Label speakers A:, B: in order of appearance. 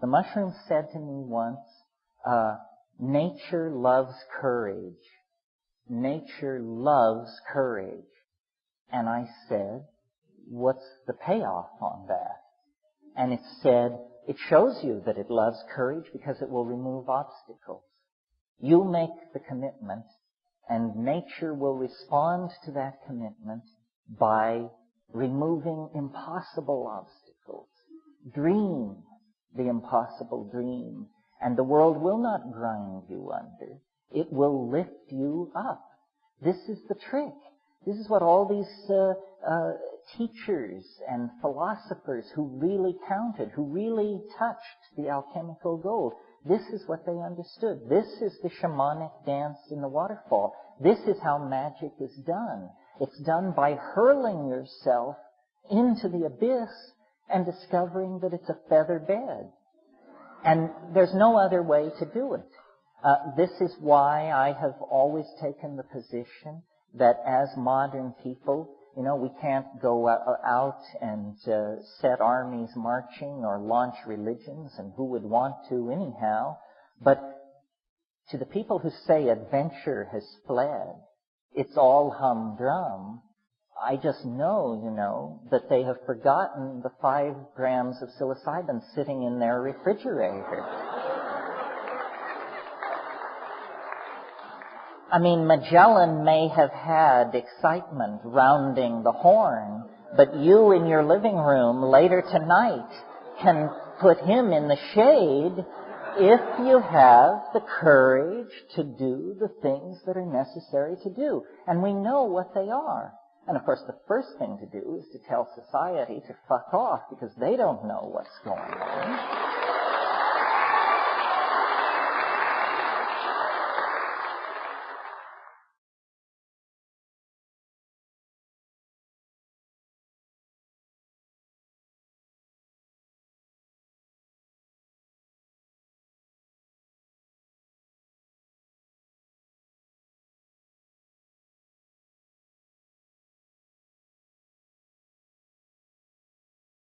A: The mushroom said to me once, uh, nature loves courage. Nature loves courage. And I said, what's the payoff on that? And it said, it shows you that it loves courage because it will remove obstacles. You make the commitment and nature will respond to that commitment by removing impossible obstacles. Dream the impossible dream and the world will not grind you under. It will lift you up. This is the trick. This is what all these uh, uh, teachers and philosophers who really counted, who really touched the alchemical gold, this is what they understood. This is the shamanic dance in the waterfall. This is how magic is done. It's done by hurling yourself into the abyss and discovering that it's a feather bed. And there's no other way to do it. Uh, this is why I have always taken the position that as modern people, you know, we can't go out and uh, set armies marching or launch religions, and who would want to anyhow. But to the people who say adventure has fled, it's all humdrum. I just know, you know, that they have forgotten the five grams of psilocybin sitting in their refrigerator. I mean, Magellan may have had excitement rounding the horn, but you in your living room later tonight can put him in the shade if you have the courage to do the things that are necessary to do. And we know what they are. And of course, the first thing to do is to tell society to fuck off because they don't know what's going on.